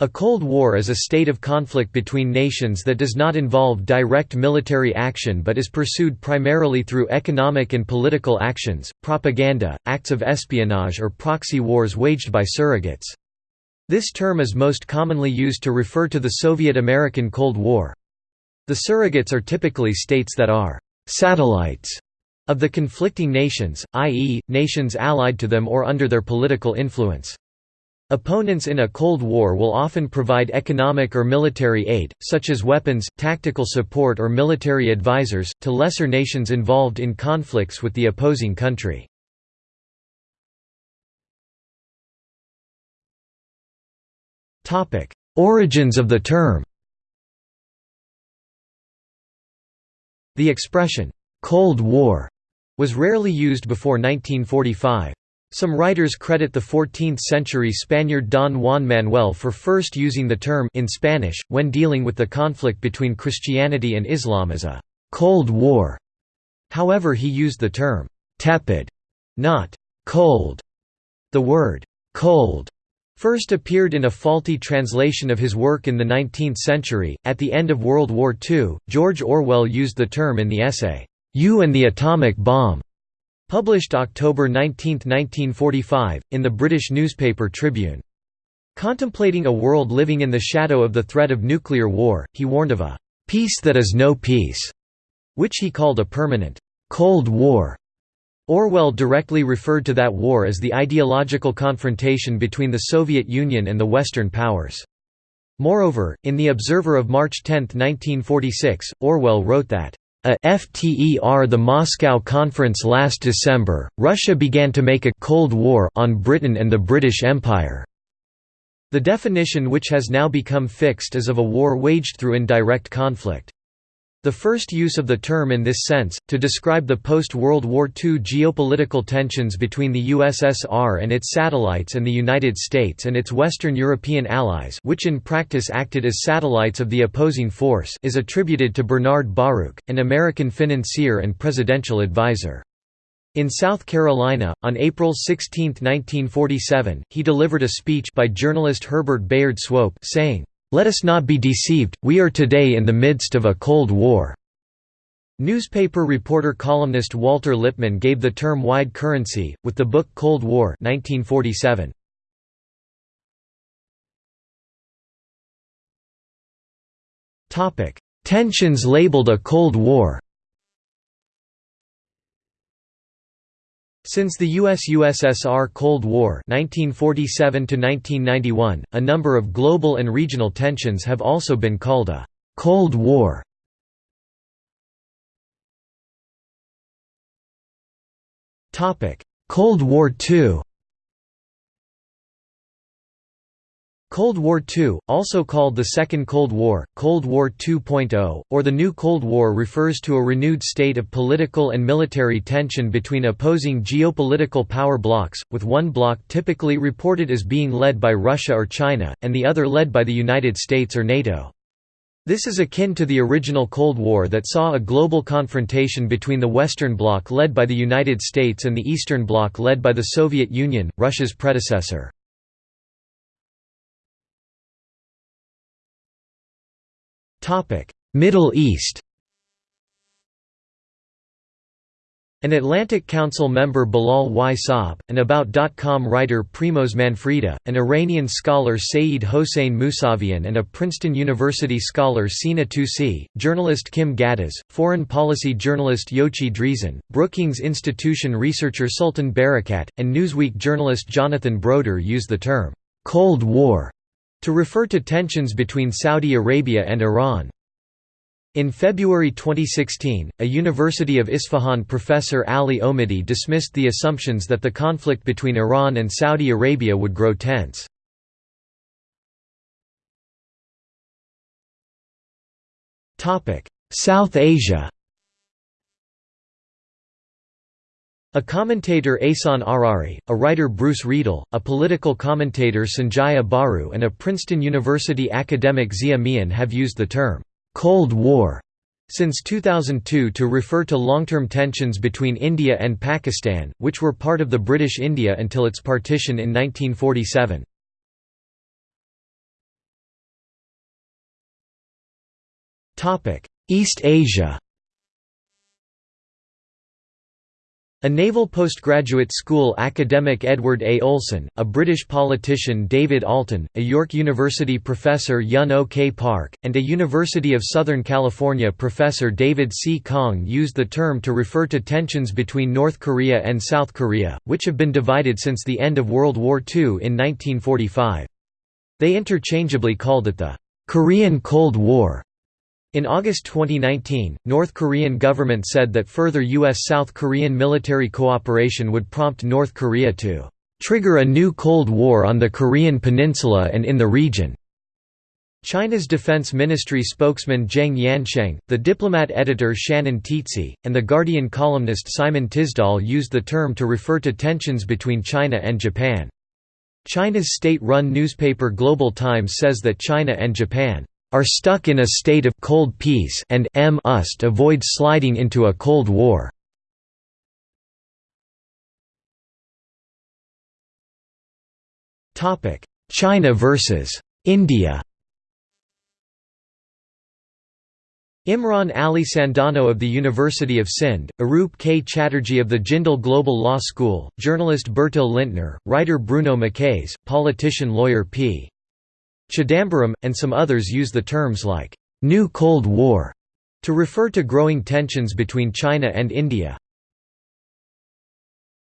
A Cold War is a state of conflict between nations that does not involve direct military action but is pursued primarily through economic and political actions, propaganda, acts of espionage or proxy wars waged by surrogates. This term is most commonly used to refer to the Soviet-American Cold War. The surrogates are typically states that are «satellites» of the conflicting nations, i.e., nations allied to them or under their political influence. Opponents in a Cold War will often provide economic or military aid, such as weapons, tactical support or military advisors, to lesser nations involved in conflicts with the opposing country. Origins of the term The expression, "'Cold War' was rarely used before 1945. Some writers credit the 14th-century Spaniard Don Juan Manuel for first using the term in Spanish, when dealing with the conflict between Christianity and Islam as a «Cold War». However he used the term «tepid», not «cold». The word «cold» first appeared in a faulty translation of his work in the 19th century. At the end of World War II, George Orwell used the term in the essay, You and the Atomic Bomb. Published October 19, 1945, in the British newspaper Tribune. Contemplating a world living in the shadow of the threat of nuclear war, he warned of a «peace that is no peace», which he called a permanent «Cold War». Orwell directly referred to that war as the ideological confrontation between the Soviet Union and the Western powers. Moreover, in The Observer of March 10, 1946, Orwell wrote that a FTER the Moscow Conference last December, Russia began to make a «Cold War» on Britain and the British Empire. The definition which has now become fixed is of a war waged through indirect conflict. The first use of the term in this sense, to describe the post-World War II geopolitical tensions between the USSR and its satellites and the United States and its Western European allies which in practice acted as satellites of the opposing force is attributed to Bernard Baruch, an American financier and presidential advisor. In South Carolina, on April 16, 1947, he delivered a speech by journalist Herbert Bayard Swope saying, let us not be deceived, we are today in the midst of a Cold War." Newspaper reporter columnist Walter Lippmann gave the term wide currency, with the book Cold War 1947. Tensions labeled a Cold War Since the US-USSR Cold War 1947 a number of global and regional tensions have also been called a «Cold War». Cold War II Cold War II, also called the Second Cold War, Cold War 2.0, or the New Cold War refers to a renewed state of political and military tension between opposing geopolitical power blocs, with one bloc typically reported as being led by Russia or China, and the other led by the United States or NATO. This is akin to the original Cold War that saw a global confrontation between the Western Bloc led by the United States and the Eastern Bloc led by the Soviet Union, Russia's predecessor. Middle East An Atlantic Council member Bilal Y. Saab, an About.com writer Primoz Manfreda, an Iranian scholar Saeed Hossein Mousavian and a Princeton University scholar Sina Tusi, journalist Kim Ghattas, foreign policy journalist Yochi Dreazen, Brookings Institution researcher Sultan Barakat, and Newsweek journalist Jonathan Broder use the term, "'Cold War' to refer to tensions between Saudi Arabia and Iran. In February 2016, a University of Isfahan professor Ali Omidi dismissed the assumptions that the conflict between Iran and Saudi Arabia would grow tense. South Asia A commentator Asan Arari, a writer Bruce Riedel, a political commentator Sanjay Baru, and a Princeton University academic Zia Mian have used the term, "'Cold War' since 2002 to refer to long-term tensions between India and Pakistan, which were part of the British India until its partition in 1947. East Asia A naval postgraduate school academic Edward A. Olson, a British politician David Alton, a York University professor Yun O. K. Park, and a University of Southern California professor David C. Kang used the term to refer to tensions between North Korea and South Korea, which have been divided since the end of World War II in 1945. They interchangeably called it the Korean Cold War. In August 2019, North Korean government said that further U.S.-South Korean military cooperation would prompt North Korea to "...trigger a new Cold War on the Korean peninsula and in the region." China's Defense Ministry spokesman Geng Yansheng, the diplomat editor Shannon Tiezzi, and the Guardian columnist Simon Tisdall used the term to refer to tensions between China and Japan. China's state-run newspaper Global Times says that China and Japan are stuck in a state of cold peace and m must avoid sliding into a cold war. China versus India. Imran Ali Sandano of the University of Sindh, Arup K. Chatterjee of the Jindal Global Law School, journalist Bertil Lintner, writer Bruno Maçães, politician lawyer P. Chidambaram, and some others use the terms like, "'New Cold War' to refer to growing tensions between China and India.